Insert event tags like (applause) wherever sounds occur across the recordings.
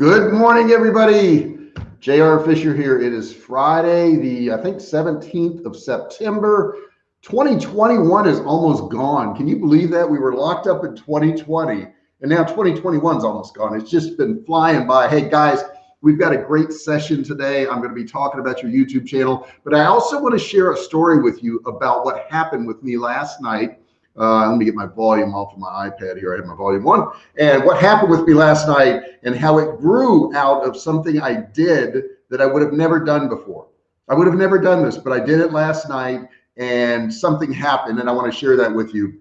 Good morning, everybody. JR Fisher here. It is Friday, the I think 17th of September. 2021 is almost gone. Can you believe that? We were locked up in 2020 and now 2021 is almost gone. It's just been flying by. Hey guys, we've got a great session today. I'm going to be talking about your YouTube channel, but I also want to share a story with you about what happened with me last night uh, let me get my volume off of my iPad here. I have my volume one. And what happened with me last night and how it grew out of something I did that I would have never done before. I would have never done this, but I did it last night and something happened. And I want to share that with you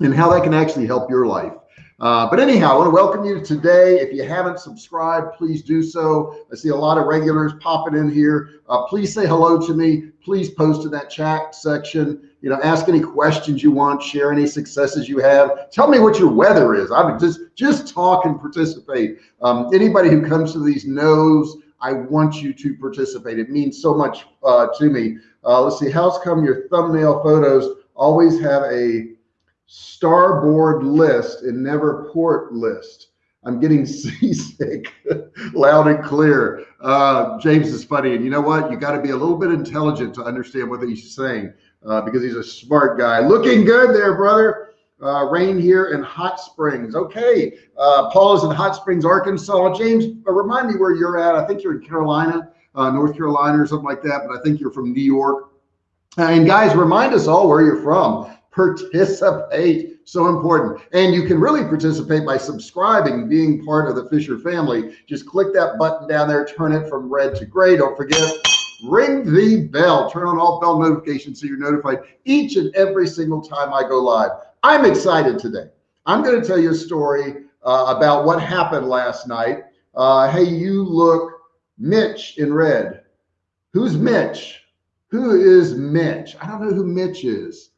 and how that can actually help your life. Uh, but anyhow, I want to welcome you today. If you haven't subscribed, please do so. I see a lot of regulars popping in here. Uh, please say hello to me. Please post in that chat section. You know, ask any questions you want, share any successes you have. Tell me what your weather is. I would just just talk and participate. Um, anybody who comes to these knows I want you to participate. It means so much uh, to me. Uh, let's see. How's come your thumbnail photos always have a starboard list and never port list. I'm getting (laughs) seasick loud and clear. Uh, James is funny. And you know what? You got to be a little bit intelligent to understand what he's saying uh, because he's a smart guy. Looking good there, brother. Uh, rain here in Hot Springs. Okay. Uh, Paul is in Hot Springs, Arkansas. James, uh, remind me where you're at. I think you're in Carolina, uh, North Carolina or something like that, but I think you're from New York. And guys, remind us all where you're from participate. So important. And you can really participate by subscribing being part of the fisher family. Just click that button down there turn it from red to gray. Don't forget ring the bell. Turn on all bell notifications so you're notified each and every single time i go live. I'm excited today. I'm going to tell you a story uh, about what happened last night. Uh, hey you look mitch in red. Who's mitch? Who is mitch? I don't know who mitch is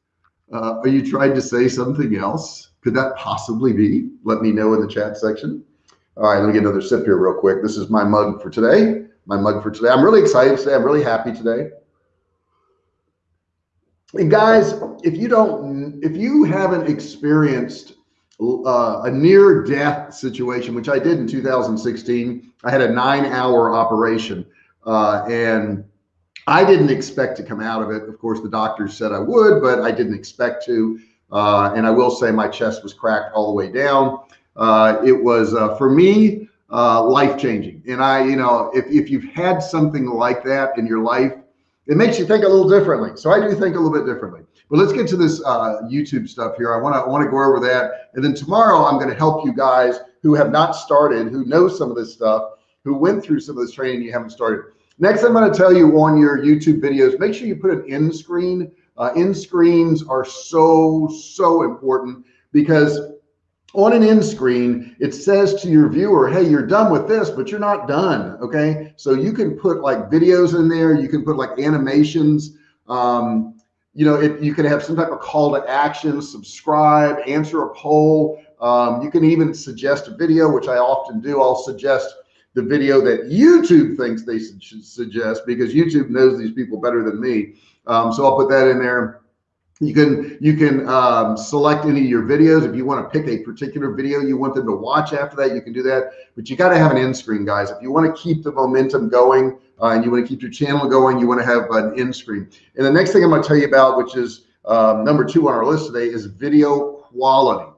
uh, are you trying to say something else? Could that possibly be? Let me know in the chat section. All right, let me get another sip here real quick. This is my mug for today. My mug for today. I'm really excited today. I'm really happy today. And guys, if you don't, if you haven't experienced uh, a near death situation, which I did in 2016, I had a nine hour operation uh, and I didn't expect to come out of it. Of course, the doctors said I would, but I didn't expect to. Uh, and I will say my chest was cracked all the way down. Uh, it was uh, for me uh, life changing. And I, you know, if if you've had something like that in your life, it makes you think a little differently. So I do think a little bit differently. But let's get to this uh, YouTube stuff here. I want to want to go over that, and then tomorrow I'm going to help you guys who have not started, who know some of this stuff, who went through some of this training you haven't started. Next, I'm going to tell you on your YouTube videos, make sure you put an end screen. Uh, end screens are so, so important because on an end screen, it says to your viewer, hey, you're done with this, but you're not done. Okay. So you can put like videos in there. You can put like animations. Um, you know, you can have some type of call to action, subscribe, answer a poll. Um, you can even suggest a video, which I often do. I'll suggest the video that YouTube thinks they should suggest because YouTube knows these people better than me. Um, so I'll put that in there. You can you can um, select any of your videos if you want to pick a particular video you want them to watch after that. You can do that, but you got to have an end screen, guys. If you want to keep the momentum going uh, and you want to keep your channel going, you want to have an end screen. And the next thing I'm going to tell you about, which is um, number two on our list today, is video quality.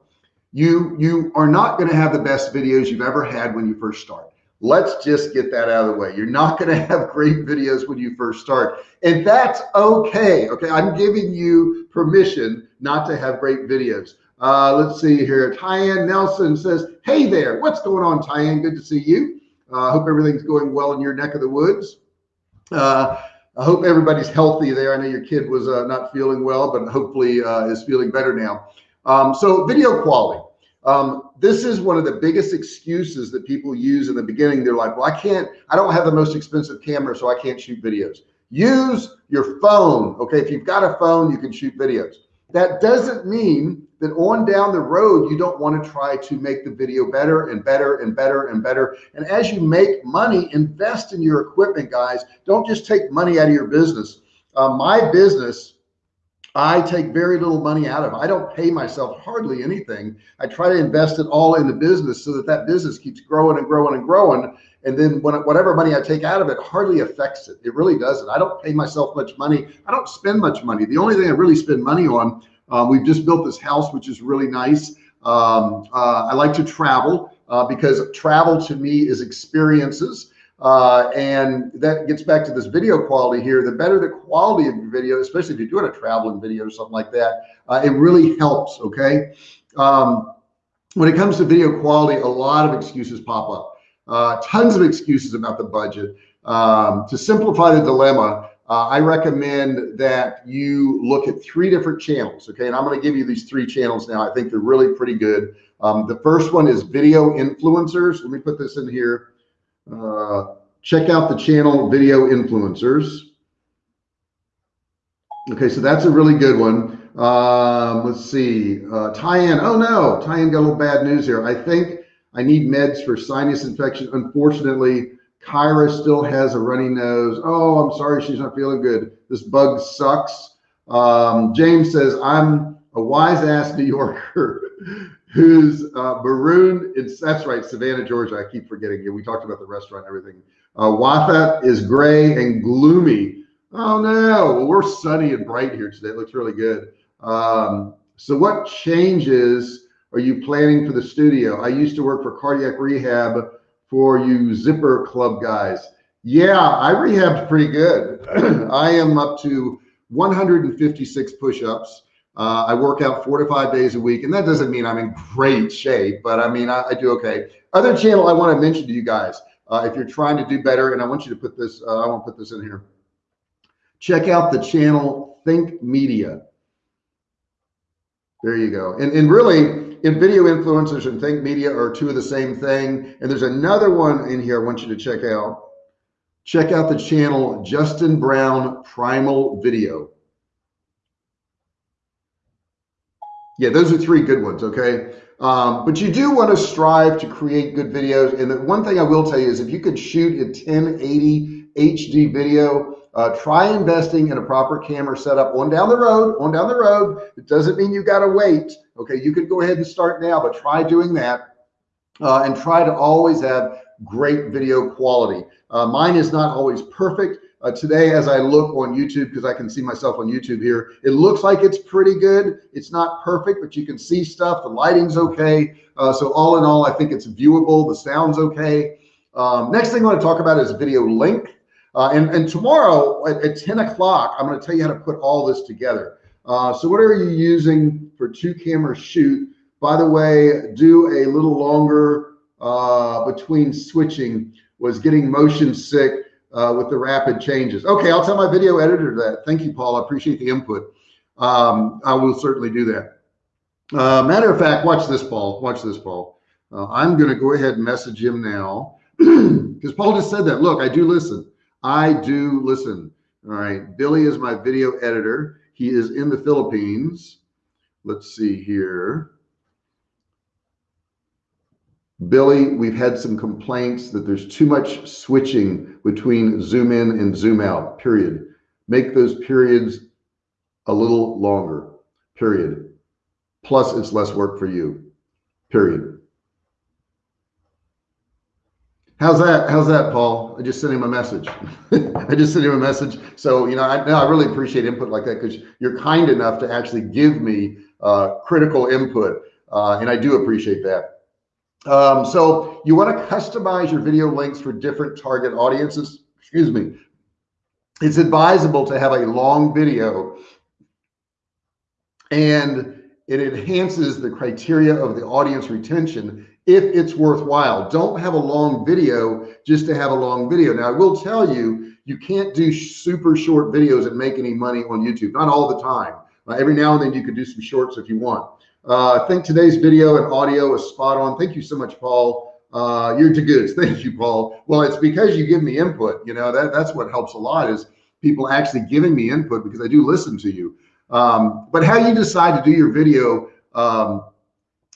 You you are not going to have the best videos you've ever had when you first start. Let's just get that out of the way. You're not going (laughs) to have great videos when you first start, and that's okay. Okay, I'm giving you permission not to have great videos. Uh, let's see here. Tyann Nelson says, "Hey there, what's going on, Tyann? Good to see you. I uh, hope everything's going well in your neck of the woods. Uh, I hope everybody's healthy there. I know your kid was uh, not feeling well, but hopefully uh, is feeling better now. Um, so video quality. Um, this is one of the biggest excuses that people use in the beginning. They're like, well, I can't, I don't have the most expensive camera, so I can't shoot videos. Use your phone. Okay. If you've got a phone, you can shoot videos. That doesn't mean that on down the road, you don't want to try to make the video better and better and better and better. And as you make money, invest in your equipment, guys. Don't just take money out of your business. Uh, my business I take very little money out of. I don't pay myself hardly anything. I try to invest it all in the business so that that business keeps growing and growing and growing. And then when, whatever money I take out of it hardly affects it. It really doesn't. I don't pay myself much money. I don't spend much money. The only thing I really spend money on, um, we've just built this house, which is really nice. Um, uh, I like to travel uh, because travel to me is experiences. Uh, and that gets back to this video quality here. The better the quality of your video, especially if you're doing a traveling video or something like that, uh, it really helps. Okay. Um, when it comes to video quality, a lot of excuses pop up. Uh, tons of excuses about the budget. Um, to simplify the dilemma, uh, I recommend that you look at three different channels. Okay. And I'm going to give you these three channels now. I think they're really pretty good. Um, the first one is video influencers. Let me put this in here. Uh, check out the channel video influencers. Okay. So that's a really good one. Um, let's see, uh, Tyann. Oh no, Tyann got a little bad news here. I think I need meds for sinus infection. Unfortunately, Kyra still has a runny nose. Oh, I'm sorry, she's not feeling good. This bug sucks. Um, James says, I'm a wise ass New Yorker who's uh, maroon. It's that's right, Savannah, Georgia. I keep forgetting. We talked about the restaurant and everything. Uh, Watha is gray and gloomy. Oh no, well, we're sunny and bright here today. It looks really good. Um, so what changes are you planning for the studio? I used to work for cardiac rehab for you zipper club guys. Yeah, I rehabbed pretty good. (clears throat) I am up to 156 push-ups. Uh, I work out four to five days a week, and that doesn't mean I'm in great shape, but I mean, I, I do okay. Other channel I want to mention to you guys, uh, if you're trying to do better, and I want you to put this, uh, I won't put this in here. Check out the channel Think Media. There you go. And, and really, in video influencers and think media are two of the same thing. And there's another one in here I want you to check out. Check out the channel Justin Brown Primal Video. Yeah, those are three good ones. Okay. Um, but you do want to strive to create good videos. And the one thing I will tell you is if you could shoot a 1080 HD video, uh, try investing in a proper camera setup on down the road, on down the road. It doesn't mean you got to wait. Okay. You could go ahead and start now, but try doing that uh, and try to always have great video quality. Uh, mine is not always perfect. Uh, today, as I look on YouTube, because I can see myself on YouTube here, it looks like it's pretty good. It's not perfect, but you can see stuff. The lighting's okay. Uh, so all in all, I think it's viewable. The sound's okay. Um, next thing I want to talk about is video link. Uh, and, and tomorrow at, at 10 o'clock, I'm going to tell you how to put all this together. Uh, so what are you using for two camera shoot? By the way, do a little longer uh, between switching was getting motion sick uh, with the rapid changes. Okay, I'll tell my video editor that. Thank you, Paul. I appreciate the input. Um, I will certainly do that. Uh, matter of fact, watch this, Paul. Watch this, Paul. Uh, I'm going to go ahead and message him now (clears throat) because Paul just said that. Look, I do listen. I do listen. All right. Billy is my video editor. He is in the Philippines. Let's see here. Billy, we've had some complaints that there's too much switching between zoom in and zoom out, period. Make those periods a little longer, period. Plus, it's less work for you, period. How's that? How's that, Paul? I just sent him a message. (laughs) I just sent him a message. So, you know, I, I really appreciate input like that because you're kind enough to actually give me uh, critical input. Uh, and I do appreciate that. Um, so you want to customize your video links for different target audiences. Excuse me. It's advisable to have a long video and it enhances the criteria of the audience retention if it's worthwhile. Don't have a long video just to have a long video. Now, I will tell you, you can't do super short videos and make any money on YouTube. Not all the time. Uh, every now and then you could do some shorts if you want. Uh, I think today's video and audio is spot on. Thank you so much, Paul. Uh, you're to goods. (laughs) Thank you, Paul. Well, it's because you give me input. You know, that, that's what helps a lot is people actually giving me input because I do listen to you. Um, but how you decide to do your video, um,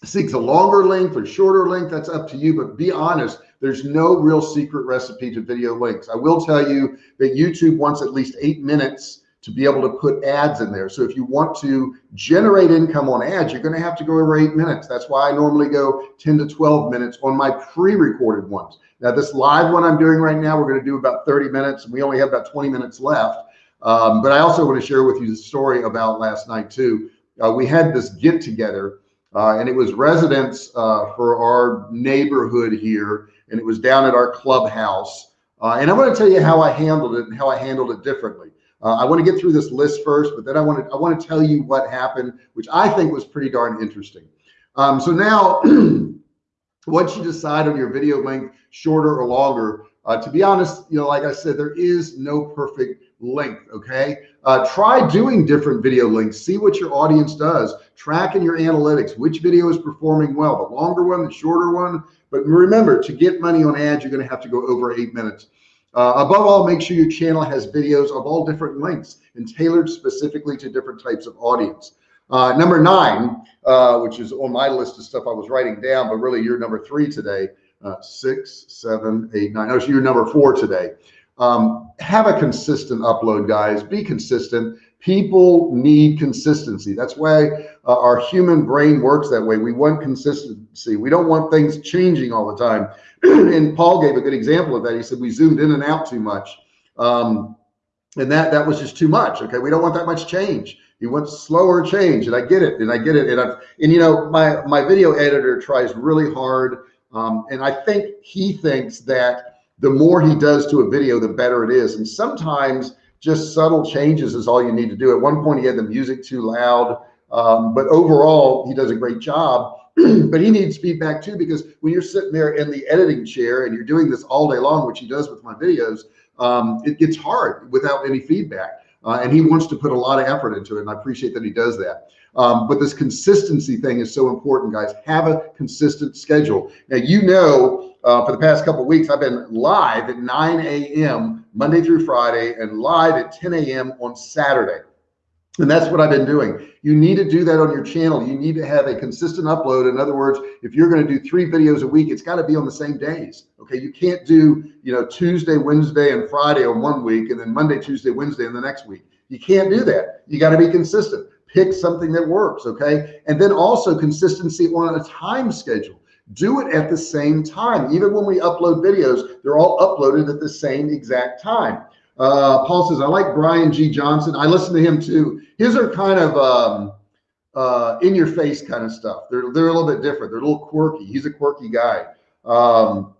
seeks a longer length or shorter length, that's up to you. But be honest, there's no real secret recipe to video links. I will tell you that YouTube wants at least eight minutes to be able to put ads in there. So if you want to generate income on ads, you're going to have to go over eight minutes. That's why I normally go 10 to 12 minutes on my pre-recorded ones. Now this live one I'm doing right now, we're going to do about 30 minutes and we only have about 20 minutes left. Um, but I also want to share with you the story about last night too. Uh, we had this get together uh, and it was residents uh, for our neighborhood here and it was down at our clubhouse. Uh, and I want to tell you how I handled it and how I handled it differently. Uh, I want to get through this list first, but then I want to I want to tell you what happened, which I think was pretty darn interesting. Um, so now, (clears throat) once you decide on your video length, shorter or longer, uh, to be honest, you know, like I said, there is no perfect length. Okay, uh, try doing different video lengths. See what your audience does. Track in your analytics which video is performing well, the longer one, the shorter one. But remember, to get money on ads, you're going to have to go over eight minutes. Uh, above all, make sure your channel has videos of all different lengths and tailored specifically to different types of audience. Uh, number nine, uh, which is on my list of stuff I was writing down, but really you're number three today. Uh, six, seven, eight, nine. Oh, so you're number four today. Um, have a consistent upload, guys. Be consistent. People need consistency. That's why uh, our human brain works that way. We want consistency. We don't want things changing all the time. (clears throat) and Paul gave a good example of that. He said we zoomed in and out too much. Um, and that that was just too much. Okay, we don't want that much change. You want slower change, and I get it, and I get it, and I and you know my my video editor tries really hard, um, and I think he thinks that the more he does to a video, the better it is. And sometimes just subtle changes is all you need to do. At one point, he had the music too loud, um, but overall, he does a great job. (clears throat) but he needs feedback too, because when you're sitting there in the editing chair and you're doing this all day long, which he does with my videos, um, it gets hard without any feedback. Uh, and he wants to put a lot of effort into it. And I appreciate that he does that. Um, but this consistency thing is so important, guys. Have a consistent schedule. Now, you know, uh, for the past couple weeks, I've been live at 9 a.m. Monday through Friday and live at 10 a.m. on Saturday. And that's what I've been doing. You need to do that on your channel. You need to have a consistent upload. In other words, if you're going to do three videos a week, it's got to be on the same days. Okay. You can't do, you know, Tuesday, Wednesday, and Friday on one week, and then Monday, Tuesday, Wednesday in the next week. You can't do that. You got to be consistent. Pick something that works. Okay. And then also consistency on a time schedule. Do it at the same time. Even when we upload videos, they're all uploaded at the same exact time. Uh, Paul says, I like Brian G. Johnson. I listen to him too. His are kind of um, uh, in your face kind of stuff. They're, they're a little bit different. They're a little quirky. He's a quirky guy. Um,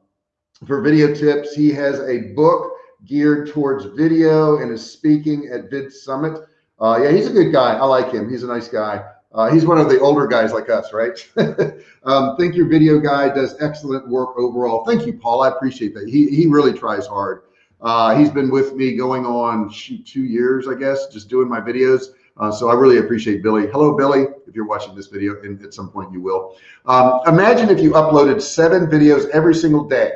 for video tips, he has a book geared towards video and is speaking at Vid Summit. Uh, yeah, he's a good guy. I like him. He's a nice guy. Uh, he's one of the older guys like us, right? (laughs) um, think your video guy does excellent work overall. Thank you, Paul. I appreciate that. He, he really tries hard. Uh, he's been with me going on shoot, two years, I guess, just doing my videos. Uh, so I really appreciate Billy. Hello, Billy. If you're watching this video, and at some point you will. Um, imagine if you uploaded seven videos every single day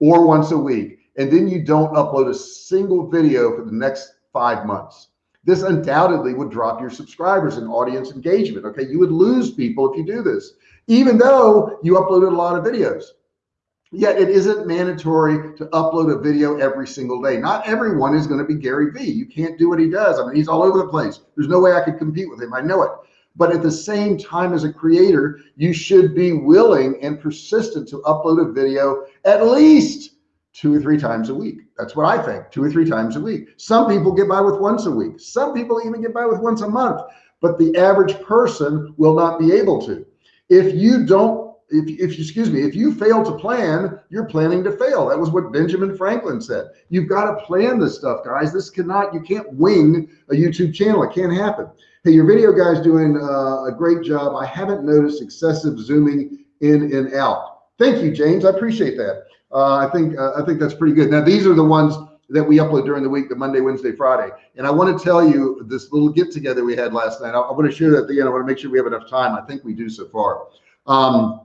or once a week, and then you don't upload a single video for the next five months. This undoubtedly would drop your subscribers and audience engagement. Okay. You would lose people if you do this, even though you uploaded a lot of videos. Yet it isn't mandatory to upload a video every single day. Not everyone is going to be Gary Vee. You can't do what he does. I mean, he's all over the place. There's no way I could compete with him. I know it. But at the same time, as a creator, you should be willing and persistent to upload a video at least two or three times a week. That's what I think, two or three times a week. Some people get by with once a week. Some people even get by with once a month, but the average person will not be able to. If you don't if, if excuse me, if you fail to plan, you're planning to fail. That was what Benjamin Franklin said. You've got to plan this stuff, guys. This cannot, you can't wing a YouTube channel. It can't happen. Hey, your video guy's doing uh, a great job. I haven't noticed excessive zooming in and out. Thank you, James. I appreciate that. Uh, I think uh, I think that's pretty good. Now these are the ones that we upload during the week, the Monday, Wednesday, Friday. And I want to tell you this little get together we had last night. I, I want to share that at the end. I want to make sure we have enough time. I think we do so far. Um,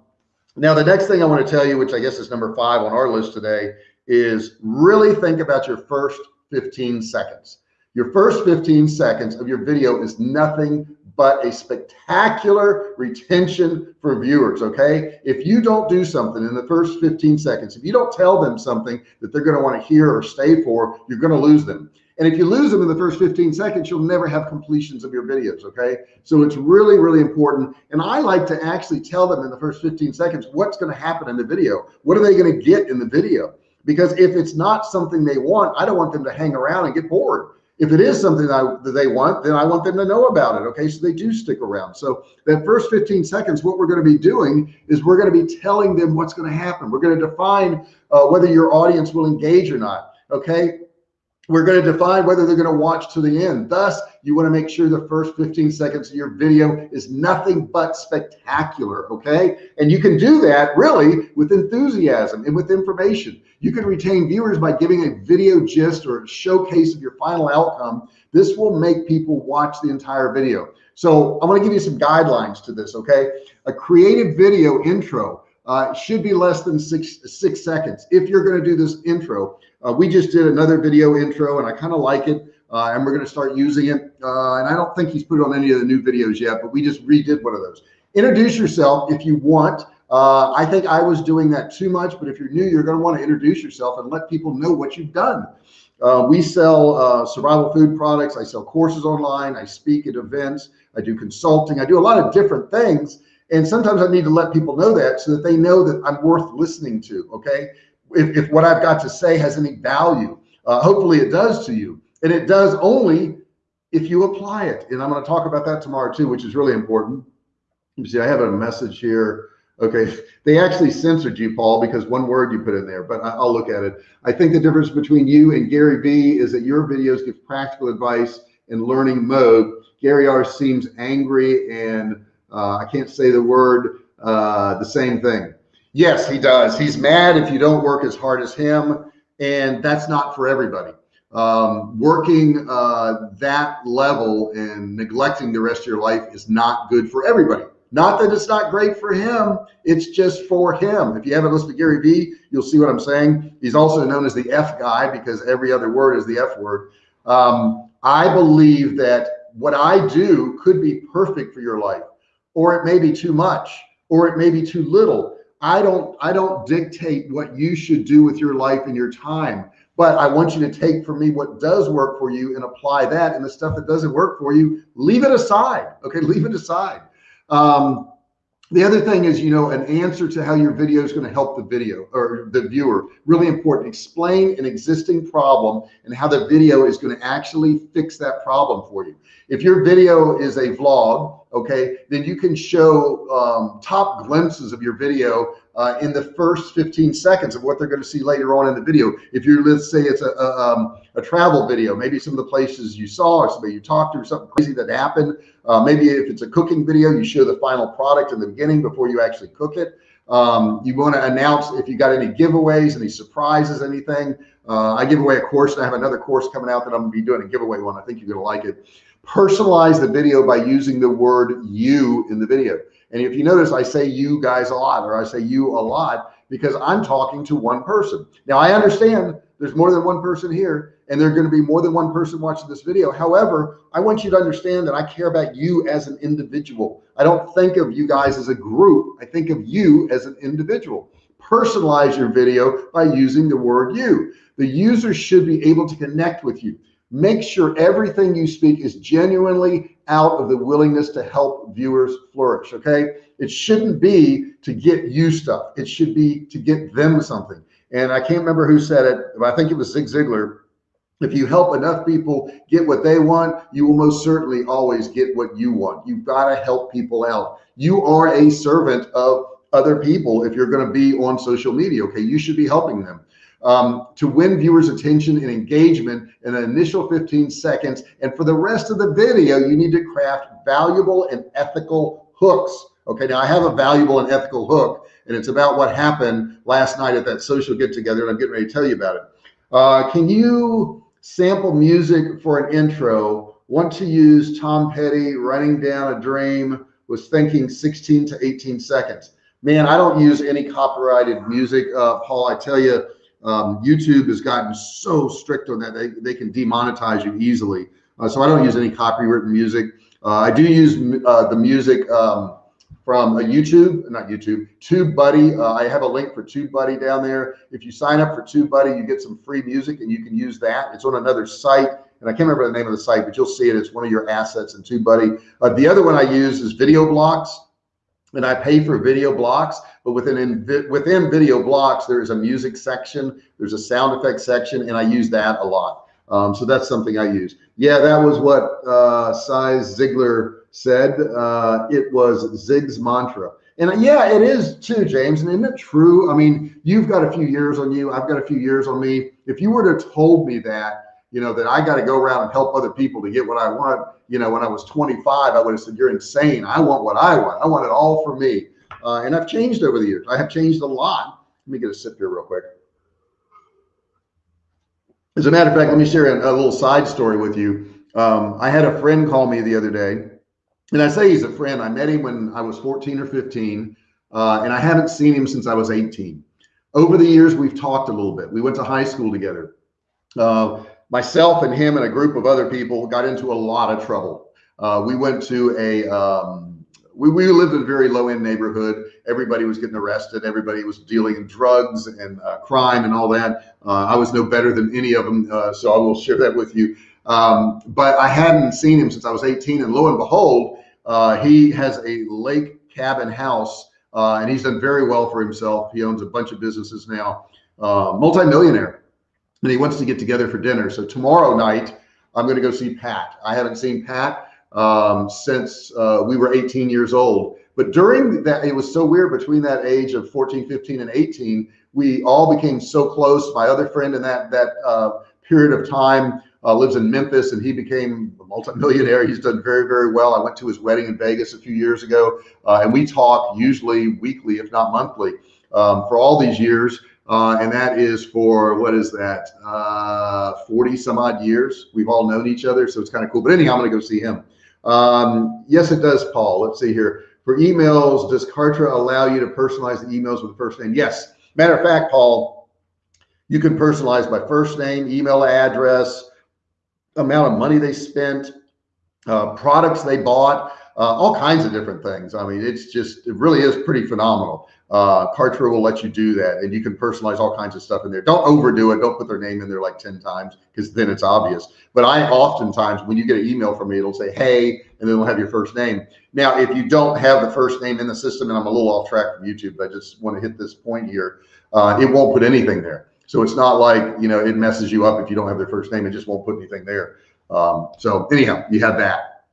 now, the next thing I want to tell you, which I guess is number five on our list today, is really think about your first 15 seconds. Your first 15 seconds of your video is nothing but a spectacular retention for viewers. Okay. If you don't do something in the first 15 seconds, if you don't tell them something that they're going to want to hear or stay for, you're going to lose them. And if you lose them in the first 15 seconds, you'll never have completions of your videos. Okay. So it's really, really important. And I like to actually tell them in the first 15 seconds, what's going to happen in the video. What are they going to get in the video? Because if it's not something they want, I don't want them to hang around and get bored. If it is something that, I, that they want, then I want them to know about it. Okay. So they do stick around. So that first 15 seconds, what we're going to be doing is we're going to be telling them what's going to happen. We're going to define uh, whether your audience will engage or not. Okay we're going to define whether they're going to watch to the end. Thus, you want to make sure the first 15 seconds of your video is nothing but spectacular. Okay. And you can do that really with enthusiasm and with information. You can retain viewers by giving a video gist or a showcase of your final outcome. This will make people watch the entire video. So I want to give you some guidelines to this. Okay. A creative video intro uh, should be less than six, six seconds. If you're going to do this intro, uh, we just did another video intro and I kind of like it. Uh, and we're going to start using it. Uh, and I don't think he's put it on any of the new videos yet, but we just redid one of those. Introduce yourself if you want. Uh, I think I was doing that too much, but if you're new, you're going to want to introduce yourself and let people know what you've done. Uh, we sell uh, survival food products. I sell courses online. I speak at events. I do consulting. I do a lot of different things. And sometimes I need to let people know that so that they know that I'm worth listening to. Okay if, if what I've got to say has any value. Uh, hopefully it does to you. And it does only if you apply it. And I'm going to talk about that tomorrow too, which is really important. You see, I have a message here. Okay, (laughs) they actually censored you, Paul, because one word you put in there, but I'll look at it. I think the difference between you and Gary Vee is that your videos give practical advice in learning mode. Gary R seems angry and uh, I can't say the word, uh, the same thing. Yes, he does. He's mad if you don't work as hard as him, and that's not for everybody. Um, working uh, that level and neglecting the rest of your life is not good for everybody. Not that it's not great for him, it's just for him. If you haven't listened to Gary Vee, you'll see what I'm saying. He's also known as the F guy because every other word is the F word. Um, I believe that what I do could be perfect for your life, or it may be too much, or it may be too little I don't I don't dictate what you should do with your life and your time, but I want you to take from me what does work for you and apply that. And the stuff that doesn't work for you, leave it aside. Okay, leave it aside. Um, the other thing is, you know, an answer to how your video is going to help the video or the viewer. Really important. Explain an existing problem and how the video is going to actually fix that problem for you. If your video is a vlog, okay, then you can show um, top glimpses of your video uh, in the first 15 seconds of what they're going to see later on in the video. If you're, let's say it's a, a, um, a travel video, maybe some of the places you saw or somebody you talked to or something crazy that happened. Uh, maybe if it's a cooking video, you show the final product in the beginning before you actually cook it. Um, you want to announce if you got any giveaways, any surprises, anything. Uh, I give away a course and I have another course coming out that I'm going to be doing a giveaway one. I think you're going to like it personalize the video by using the word you in the video. And if you notice, I say you guys a lot, or I say you a lot because I'm talking to one person. Now I understand there's more than one person here and there's going to be more than one person watching this video. However, I want you to understand that I care about you as an individual. I don't think of you guys as a group. I think of you as an individual. Personalize your video by using the word you. The user should be able to connect with you make sure everything you speak is genuinely out of the willingness to help viewers flourish okay? It shouldn't be to get you stuff. It should be to get them something. And i can't remember who said it but i think it was zig ziglar. If you help enough people get what they want you will most certainly always get what you want. You've got to help people out. You are a servant of other people if you're going to be on social media okay? You should be helping them um, to win viewers attention and engagement in an initial 15 seconds. And for the rest of the video, you need to craft valuable and ethical hooks. Okay, now I have a valuable and ethical hook, and it's about what happened last night at that social get together, and I'm getting ready to tell you about it. Uh, can you sample music for an intro? Want to use Tom Petty, Running Down a Dream, was thinking 16 to 18 seconds. Man, I don't use any copyrighted music, uh, Paul. I tell you, um, YouTube has gotten so strict on that they, they can demonetize you easily. Uh, so I don't use any copywritten music. Uh, I do use uh, the music um, from a YouTube, not YouTube, TubeBuddy. Uh, I have a link for TubeBuddy down there. If you sign up for TubeBuddy, you get some free music and you can use that. It's on another site and I can't remember the name of the site, but you'll see it. It's one of your assets in TubeBuddy. Uh, the other one I use is Video Blocks and I pay for video blocks, but within in, within video blocks, there's a music section, there's a sound effect section, and I use that a lot. Um, so that's something I use. Yeah, that was what uh, Zig Ziglar said. Uh, it was Zig's mantra. And yeah, it is too, James. And isn't it true? I mean, you've got a few years on you. I've got a few years on me. If you were to told me that, you know, that I got to go around and help other people to get what I want, you know, when I was 25, I would have said, you're insane. I want what I want. I want it all for me. Uh, and I've changed over the years. I have changed a lot. Let me get a sip here real quick. As a matter of fact, let me share a, a little side story with you. Um, I had a friend call me the other day and I say he's a friend. I met him when I was 14 or 15, uh, and I haven't seen him since I was 18. Over the years, we've talked a little bit. We went to high school together. Uh, myself and him and a group of other people got into a lot of trouble. Uh, we went to a, um, we, we lived in a very low end neighborhood. Everybody was getting arrested. Everybody was dealing in drugs and uh, crime and all that. Uh, I was no better than any of them. Uh, so I will share that with you. Um, but I hadn't seen him since I was 18 and lo and behold, uh, he has a lake cabin house uh, and he's done very well for himself. He owns a bunch of businesses now, multimillionaire, and he wants to get together for dinner. So tomorrow night, I'm going to go see Pat. I haven't seen Pat um, since uh, we were 18 years old. But during that, it was so weird between that age of 14, 15, and 18, we all became so close. My other friend in that that uh, period of time uh, lives in Memphis and he became a multimillionaire. He's done very, very well. I went to his wedding in Vegas a few years ago uh, and we talk usually weekly, if not monthly, um, for all these years. Uh, and that is for what is that, uh, 40 some odd years. We've all known each other, so it's kind of cool. But anyhow, I'm going to go see him. Um, yes, it does, Paul. Let's see here. For emails, does Kartra allow you to personalize the emails with the first name? Yes. Matter of fact, Paul, you can personalize by first name, email address, amount of money they spent, uh, products they bought, uh, all kinds of different things. I mean, it's just, it really is pretty phenomenal. Uh, Kartra will let you do that and you can personalize all kinds of stuff in there. Don't overdo it. Don't put their name in there like 10 times because then it's obvious. But I oftentimes, when you get an email from me, it'll say, hey, and then it'll have your first name. Now, if you don't have the first name in the system, and I'm a little off track from YouTube, but I just want to hit this point here, uh, it won't put anything there. So it's not like, you know, it messes you up if you don't have their first name. It just won't put anything there. Um, so anyhow, you have that.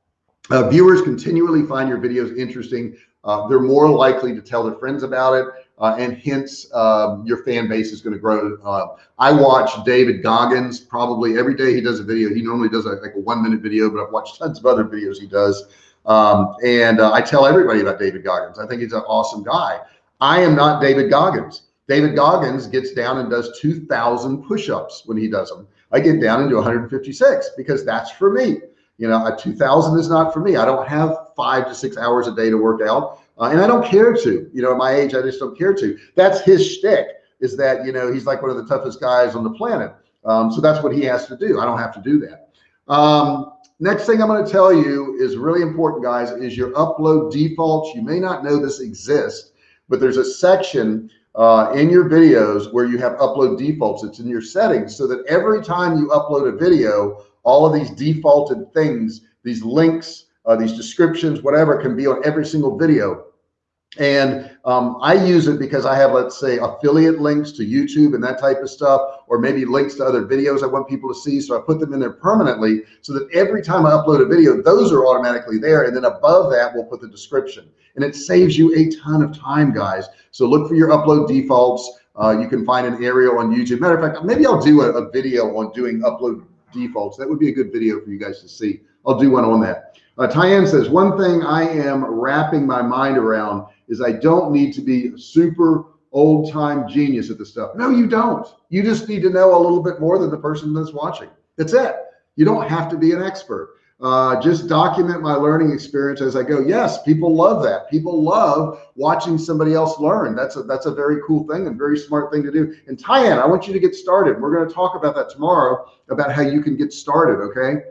Uh, viewers continually find your videos interesting. Uh, they're more likely to tell their friends about it. Uh, and hence um, your fan base is going to grow. Uh, I watch David Goggins probably every day he does a video. He normally does a, like a one minute video, but I've watched tons of other videos he does. Um, and uh, I tell everybody about David Goggins. I think he's an awesome guy. I am not David Goggins. David Goggins gets down and does 2000 push-ups when he does them. I get down and do 156 because that's for me. You know, a 2000 is not for me. I don't have five to six hours a day to work out. Uh, and I don't care to, you know, at my age, I just don't care to. That's his shtick is that, you know, he's like one of the toughest guys on the planet. Um, so that's what he has to do. I don't have to do that. Um, next thing I'm going to tell you is really important, guys, is your upload defaults. You may not know this exists, but there's a section uh, in your videos where you have upload defaults. It's in your settings so that every time you upload a video, all of these defaulted things, these links, uh, these descriptions, whatever can be on every single video. And um, I use it because I have, let's say, affiliate links to YouTube and that type of stuff, or maybe links to other videos I want people to see. So I put them in there permanently so that every time I upload a video, those are automatically there. And then above that, we'll put the description. And it saves you a ton of time, guys. So look for your upload defaults. Uh, you can find an area on YouTube. Matter of fact, maybe I'll do a, a video on doing upload defaults. That would be a good video for you guys to see. I'll do one on that. Uh, Tyann says, one thing I am wrapping my mind around is I don't need to be super old time genius at this stuff. No, you don't. You just need to know a little bit more than the person that's watching. That's it. You don't have to be an expert. Uh, just document my learning experience as I go. Yes, people love that. People love watching somebody else learn. That's a that's a very cool thing and very smart thing to do. And Tyann, I want you to get started. We're going to talk about that tomorrow about how you can get started. Okay.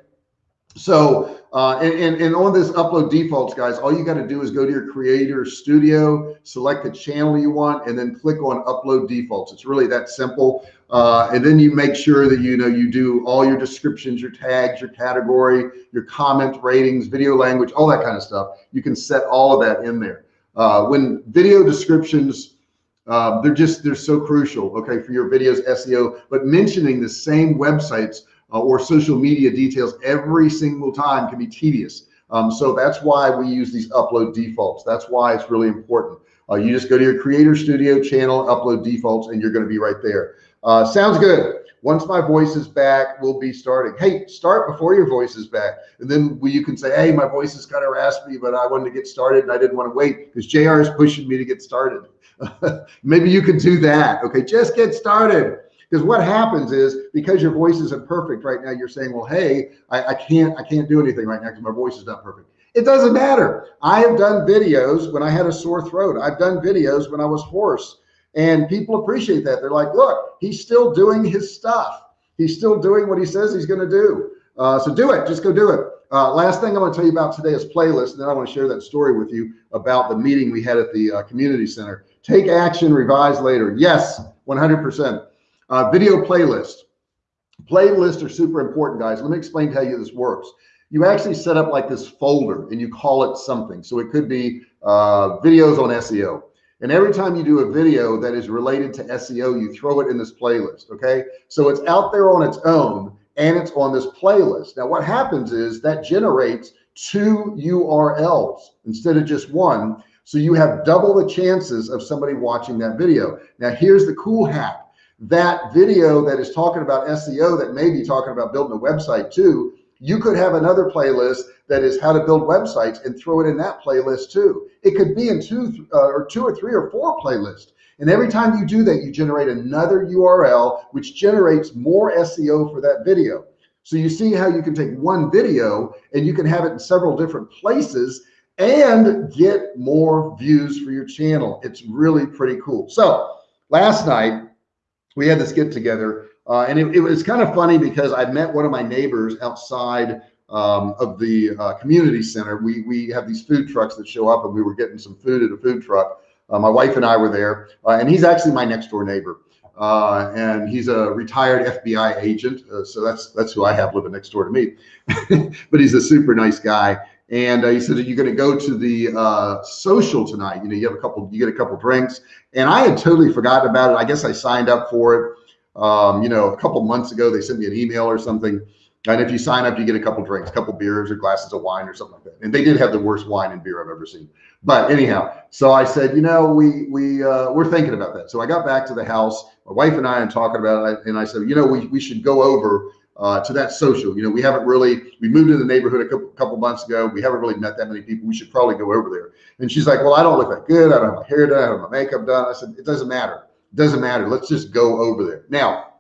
So, uh, and, and, and on this upload defaults, guys, all you got to do is go to your creator studio, select the channel you want, and then click on upload defaults. It's really that simple. Uh, and then you make sure that, you know, you do all your descriptions, your tags, your category, your comment ratings, video language, all that kind of stuff. You can set all of that in there. Uh, when video descriptions, uh, they're just, they're so crucial, okay, for your videos SEO, but mentioning the same websites uh, or social media details every single time can be tedious. Um, so that's why we use these upload defaults. That's why it's really important. Uh, you just go to your creator studio channel, upload defaults, and you're going to be right there. Uh, sounds good. Once my voice is back, we'll be starting. Hey, start before your voice is back. And then we, you can say, hey, my voice is kind of raspy, but I wanted to get started and I didn't want to wait because JR is pushing me to get started. (laughs) Maybe you could do that. Okay, just get started. Because what happens is because your voice isn't perfect right now, you're saying, well, hey, I, I can't, I can't do anything right now because my voice is not perfect. It doesn't matter. I have done videos when I had a sore throat. I've done videos when I was hoarse and people appreciate that. They're like, look, he's still doing his stuff. He's still doing what he says he's going to do. Uh, so do it, just go do it. Uh, last thing I want to tell you about today is playlist. And then I want to share that story with you about the meeting we had at the uh, community center. Take action, revise later. Yes, 100%. Uh, video playlist. Playlists are super important, guys. Let me explain how you this works. You actually set up like this folder and you call it something. So it could be uh, videos on SEO. And every time you do a video that is related to SEO, you throw it in this playlist. Okay. So it's out there on its own and it's on this playlist. Now, what happens is that generates two URLs instead of just one. So you have double the chances of somebody watching that video. Now, here's the cool hack that video that is talking about SEO that may be talking about building a website too, you could have another playlist that is how to build websites and throw it in that playlist too. It could be in two uh, or two or three or four playlists. And every time you do that, you generate another URL, which generates more SEO for that video. So you see how you can take one video and you can have it in several different places and get more views for your channel. It's really pretty cool. So last night, we had this get together uh, and it, it, was kind of funny because I met one of my neighbors outside um, of the uh, community center. We, we have these food trucks that show up and we were getting some food at a food truck. Uh, my wife and I were there uh, and he's actually my next door neighbor. Uh, and he's a retired FBI agent. Uh, so that's, that's who I have living next door to me, (laughs) but he's a super nice guy. And uh, he said, Are you're going to go to the uh, social tonight. You know, you have a couple, you get a couple drinks. And I had totally forgotten about it. I guess I signed up for it. Um, you know, a couple months ago, they sent me an email or something. And if you sign up, you get a couple drinks, a couple beers or glasses of wine or something like that. And they did have the worst wine and beer I've ever seen. But anyhow, so I said, you know, we we uh, we're thinking about that. So I got back to the house. My wife and I are talking about it, and I said, you know, we we should go over uh, to that social. You know, we haven't really, we moved in the neighborhood a couple, couple months ago. We haven't really met that many people. We should probably go over there. And she's like, well, I don't look that good. I don't have my hair done. I don't have my makeup done. I said, it doesn't matter. It doesn't matter. Let's just go over there. Now,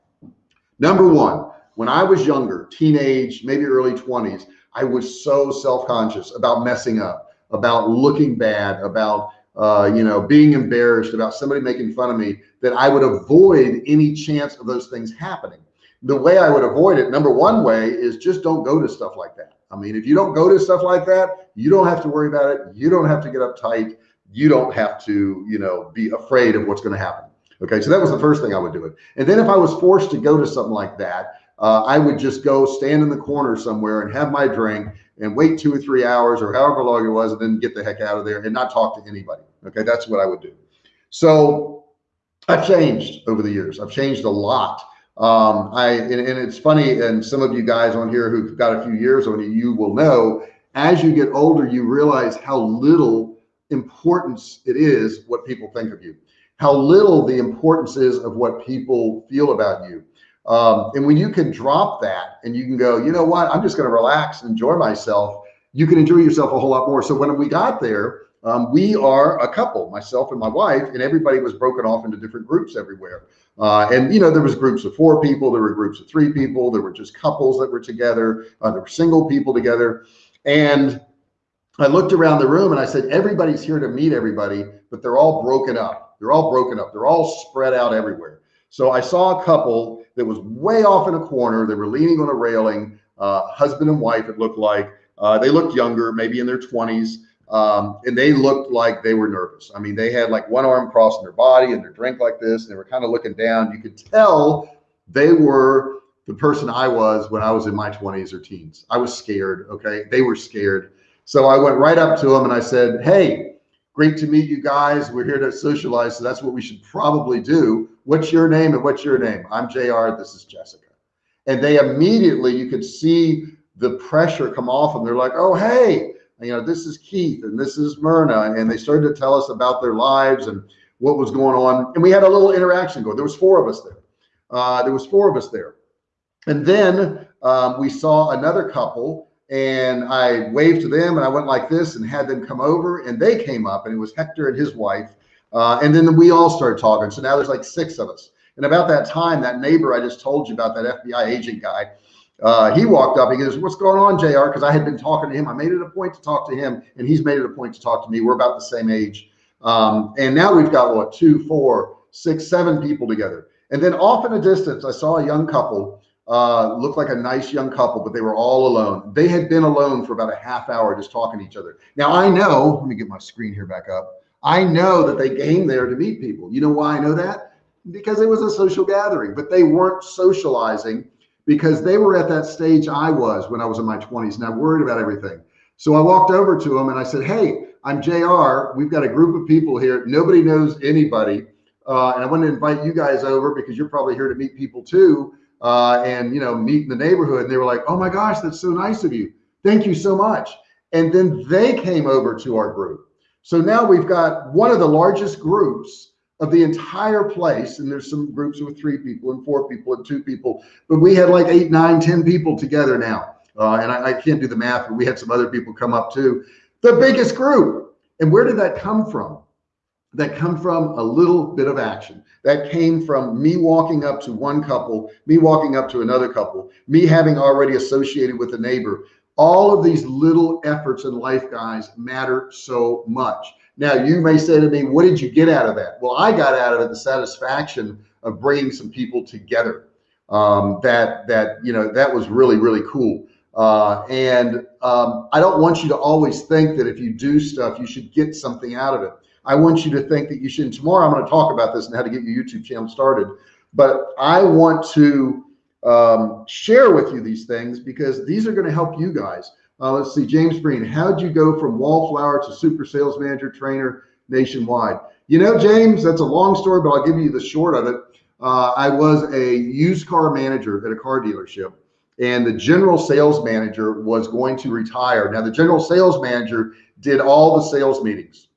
number one, when I was younger, teenage, maybe early 20s, I was so self-conscious about messing up, about looking bad, about uh, you know, being embarrassed about somebody making fun of me that I would avoid any chance of those things happening the way I would avoid it, number one way is just don't go to stuff like that. I mean, if you don't go to stuff like that, you don't have to worry about it. You don't have to get uptight. You don't have to, you know, be afraid of what's going to happen. Okay. So that was the first thing I would do it. And then if I was forced to go to something like that, uh, I would just go stand in the corner somewhere and have my drink and wait two or three hours or however long it was and then get the heck out of there and not talk to anybody. Okay. That's what I would do. So I've changed over the years. I've changed a lot um, I and, and, it's funny, and some of you guys on here who've got a few years on you, you will know as you get older, you realize how little importance it is what people think of you, how little the importance is of what people feel about you. Um, and when you can drop that and you can go, you know what, I'm just going to relax and enjoy myself. You can enjoy yourself a whole lot more. So when we got there, um, we are a couple, myself and my wife, and everybody was broken off into different groups everywhere. Uh, and you know, there was groups of four people, there were groups of three people, there were just couples that were together, uh, there were single people together. And I looked around the room and I said, everybody's here to meet everybody, but they're all broken up. They're all broken up. They're all spread out everywhere. So I saw a couple that was way off in a corner. They were leaning on a railing. uh, husband and wife, it looked like. Uh, they looked younger, maybe in their 20s. Um, and they looked like they were nervous. I mean, they had like one arm crossing their body and their drink like this. And they were kind of looking down. You could tell they were the person I was when I was in my 20s or teens. I was scared. Okay. They were scared. So I went right up to them and I said, Hey, great to meet you guys. We're here to socialize. So that's what we should probably do. What's your name and what's your name? I'm JR. This is Jessica. And they immediately, you could see the pressure come off them. They're like, Oh, hey, you know, this is Keith and this is Myrna. And they started to tell us about their lives and what was going on. And we had a little interaction going. There was four of us there. Uh, there was four of us there. And then um, we saw another couple and I waved to them and I went like this and had them come over and they came up and it was Hector and his wife. Uh, and then we all started talking. So now there's like six of us. And about that time, that neighbor I just told you about, that FBI agent guy, uh, he walked up. He goes, "What's going on, JR.?" Because I had been talking to him. I made it a point to talk to him, and he's made it a point to talk to me. We're about the same age, um, and now we've got what two, four, six, seven people together. And then off in the distance, I saw a young couple. Uh, looked like a nice young couple, but they were all alone. They had been alone for about a half hour just talking to each other. Now I know. Let me get my screen here back up. I know that they came there to meet people. You know why I know that? Because it was a social gathering, but they weren't socializing because they were at that stage I was when I was in my 20s and I worried about everything. So I walked over to them and I said, Hey, I'm JR. We've got a group of people here. Nobody knows anybody. Uh, and I want to invite you guys over because you're probably here to meet people too. Uh, and, you know, meet in the neighborhood. And they were like, Oh my gosh, that's so nice of you. Thank you so much. And then they came over to our group. So now we've got one of the largest groups of the entire place. And there's some groups with three people and four people and two people, but we had like eight, nine, ten people together now. Uh, and I, I can't do the math, but we had some other people come up too. The biggest group. And where did that come from? That come from a little bit of action. That came from me walking up to one couple, me walking up to another couple, me having already associated with a neighbor. All of these little efforts in life, guys, matter so much. Now, you may say to me, what did you get out of that? Well, I got out of it the satisfaction of bringing some people together. Um, that, that, you know, that was really, really cool. Uh, and um, I don't want you to always think that if you do stuff, you should get something out of it. I want you to think that you should. Tomorrow, I'm going to talk about this and how to get your YouTube channel started. But I want to um, share with you these things because these are going to help you guys. Uh, let's see, James Green, how'd you go from wallflower to super sales manager trainer nationwide? You know, James, that's a long story, but I'll give you the short of it. Uh, I was a used car manager at a car dealership and the general sales manager was going to retire. Now the general sales manager did all the sales meetings.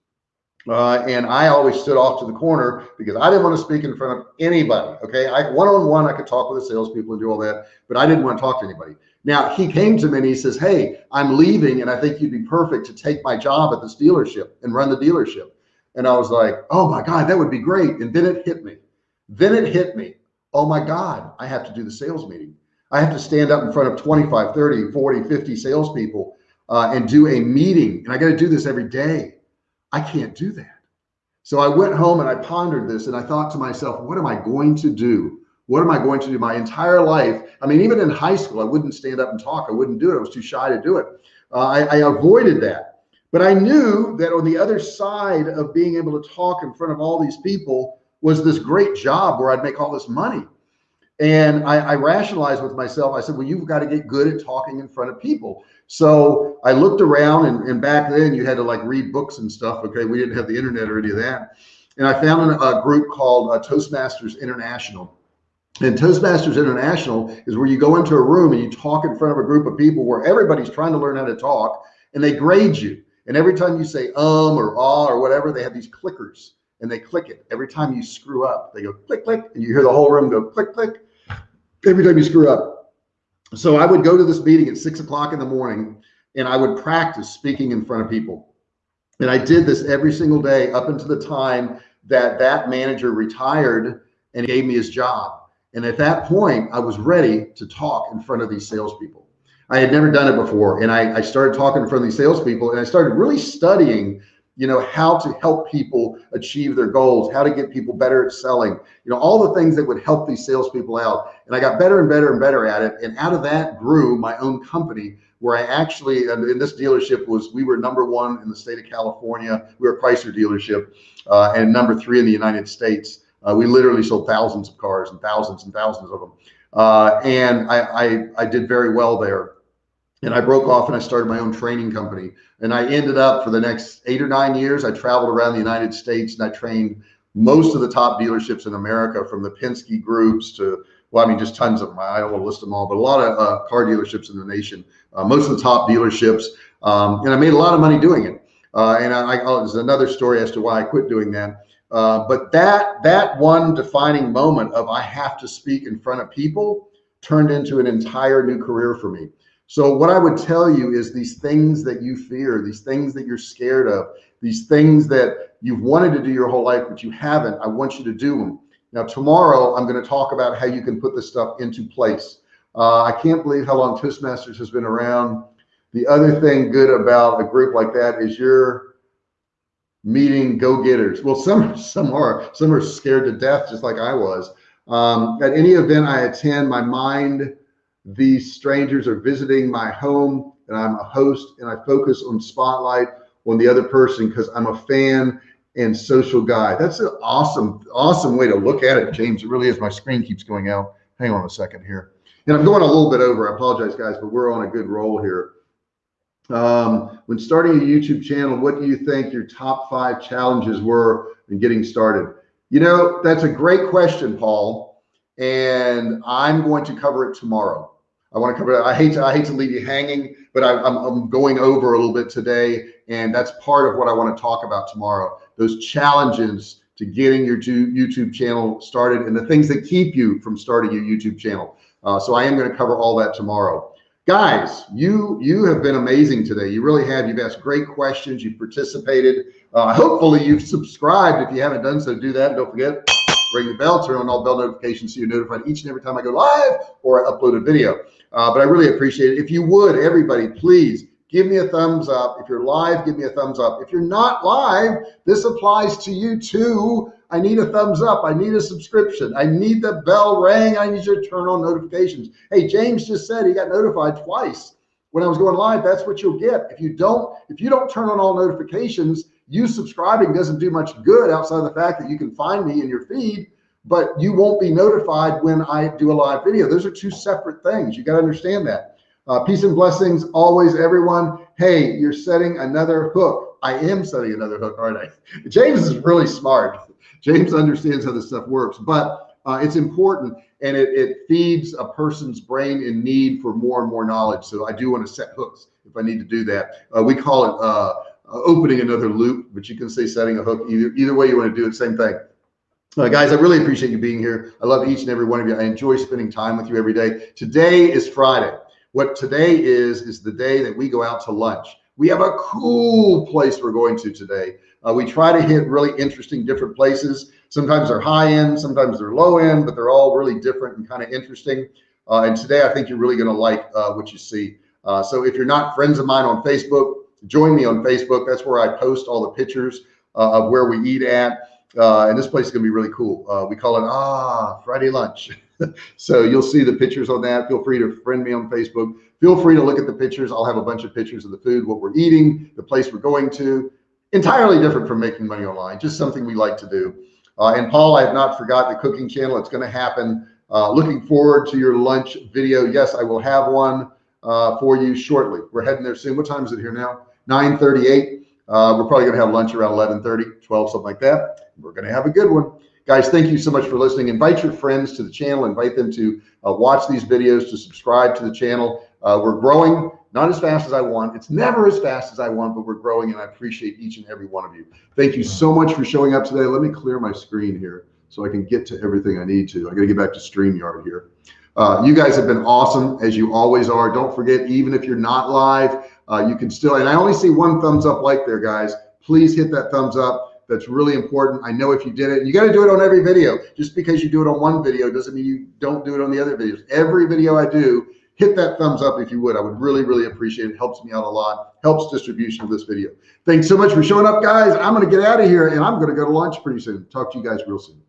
Uh, and I always stood off to the corner because I didn't want to speak in front of anybody. Okay. I one-on-one, -on -one, I could talk with the salespeople and do all that, but I didn't want to talk to anybody. Now he came to me and he says, Hey, I'm leaving and I think you'd be perfect to take my job at this dealership and run the dealership. And I was like, Oh my God, that would be great. And then it hit me. Then it hit me. Oh my God, I have to do the sales meeting. I have to stand up in front of 25, 30, 40, 50 salespeople uh, and do a meeting. And I got to do this every day. I can't do that. So I went home and I pondered this and I thought to myself, what am I going to do what am I going to do my entire life? I mean, even in high school, I wouldn't stand up and talk. I wouldn't do it. I was too shy to do it. Uh, I, I avoided that. But I knew that on the other side of being able to talk in front of all these people was this great job where I'd make all this money. And I, I, rationalized with myself. I said, well, you've got to get good at talking in front of people. So I looked around and, and back then you had to like read books and stuff. Okay. We didn't have the internet or any of that. And I found a, group called uh, Toastmasters International. And Toastmasters International is where you go into a room and you talk in front of a group of people where everybody's trying to learn how to talk and they grade you. And every time you say um or ah or whatever, they have these clickers and they click it. Every time you screw up, they go click, click, and you hear the whole room go click, click. Every time you screw up. So I would go to this meeting at six o'clock in the morning and I would practice speaking in front of people. And I did this every single day up until the time that that manager retired and gave me his job. And at that point, I was ready to talk in front of these salespeople. I had never done it before. And I, I started talking in front of these salespeople and I started really studying you know, how to help people achieve their goals, how to get people better at selling, you know, all the things that would help these salespeople out. And I got better and better and better at it. And out of that grew my own company where I actually, in this dealership was, we were number one in the state of California. We were a Chrysler dealership uh, and number three in the United States. Uh, we literally sold thousands of cars and thousands and thousands of them. Uh, and I, I, I did very well there and I broke off and I started my own training company. And I ended up for the next eight or nine years, I traveled around the United States and I trained most of the top dealerships in America from the Penske groups to, well, I mean, just tons of them. I don't want to list them all, but a lot of uh, car dealerships in the nation, uh, most of the top dealerships. Um, and I made a lot of money doing it. Uh, and I, I, oh, there's another story as to why I quit doing that. Uh, but that, that one defining moment of I have to speak in front of people turned into an entire new career for me. So what I would tell you is these things that you fear, these things that you're scared of, these things that you've wanted to do your whole life, but you haven't, I want you to do them. Now, tomorrow, I'm going to talk about how you can put this stuff into place. Uh, I can't believe how long Toastmasters has been around. The other thing good about a group like that is you're meeting go-getters. Well, some, some are, some are scared to death, just like I was. Um, at any event I attend, my mind these strangers are visiting my home and I'm a host and I focus on spotlight on the other person because I'm a fan and social guy. That's an awesome, awesome way to look at it, James. It really is. My screen keeps going out. Hang on a second here. And I'm going a little bit over. I apologize, guys, but we're on a good roll here. Um, when starting a YouTube channel, what do you think your top five challenges were in getting started? You know, that's a great question, Paul. And I'm going to cover it tomorrow. I want to cover that. I hate to, I hate to leave you hanging, but I, I'm, I'm going over a little bit today. And that's part of what I want to talk about tomorrow. Those challenges to getting your YouTube channel started and the things that keep you from starting your YouTube channel. Uh, so I am going to cover all that tomorrow. Guys, you you have been amazing today. You really have. You've asked great questions. You've participated. Uh, hopefully you've subscribed. If you haven't done so, do that. Don't forget, ring the bell, turn on all bell notifications so you're notified each and every time I go live or I upload a video. Uh, but I really appreciate it. If you would, everybody, please give me a thumbs up. If you're live, give me a thumbs up. If you're not live, this applies to you too. I need a thumbs up. I need a subscription. I need the bell ring. I need you to turn on notifications. Hey, James just said he got notified twice when I was going live. That's what you'll get. If you don't, if you don't turn on all notifications, you subscribing doesn't do much good outside of the fact that you can find me in your feed but you won't be notified when I do a live video. Those are two separate things. You got to understand that. Uh, peace and blessings always, everyone. Hey, you're setting another hook. I am setting another hook, aren't I? (laughs) James is really smart. James understands how this stuff works, but uh, it's important and it, it feeds a person's brain in need for more and more knowledge. So I do want to set hooks if I need to do that. Uh, we call it uh, opening another loop, but you can say setting a hook either, either way you want to do it, same thing. Uh, guys, I really appreciate you being here. I love each and every one of you. I enjoy spending time with you every day. Today is Friday. What today is, is the day that we go out to lunch. We have a cool place we're going to today. Uh, we try to hit really interesting, different places. Sometimes they're high end, sometimes they're low end, but they're all really different and kind of interesting. Uh, and today, I think you're really going to like uh, what you see. Uh, so if you're not friends of mine on Facebook, join me on Facebook. That's where I post all the pictures uh, of where we eat at. Uh, and this place is going to be really cool. We call it Ah Friday Lunch. (laughs) so you'll see the pictures on that. Feel free to friend me on Facebook. Feel free to look at the pictures. I'll have a bunch of pictures of the food, what we're eating, the place we're going to. Entirely different from making money online, just something we like to do. Uh, and Paul, I have not forgot the cooking channel. It's going to happen. Uh, looking forward to your lunch video. Yes, I will have one uh, for you shortly. We're heading there soon. What time is it here now? 938. Uh, we're probably going to have lunch around 11:30, 12, something like that. We're going to have a good one. Guys, thank you so much for listening. Invite your friends to the channel. Invite them to uh, watch these videos, to subscribe to the channel. Uh, we're growing, not as fast as I want. It's never as fast as I want, but we're growing, and I appreciate each and every one of you. Thank you so much for showing up today. Let me clear my screen here so I can get to everything I need to. I got to get back to StreamYard here. Uh, you guys have been awesome, as you always are. Don't forget, even if you're not live, uh, you can still, and I only see one thumbs up like there, guys. Please hit that thumbs up. That's really important. I know if you did it, you got to do it on every video. Just because you do it on one video doesn't mean you don't do it on the other videos. Every video I do, hit that thumbs up if you would. I would really, really appreciate it. Helps me out a lot. Helps distribution of this video. Thanks so much for showing up, guys. I'm going to get out of here and I'm going to go to lunch pretty soon. Talk to you guys real soon.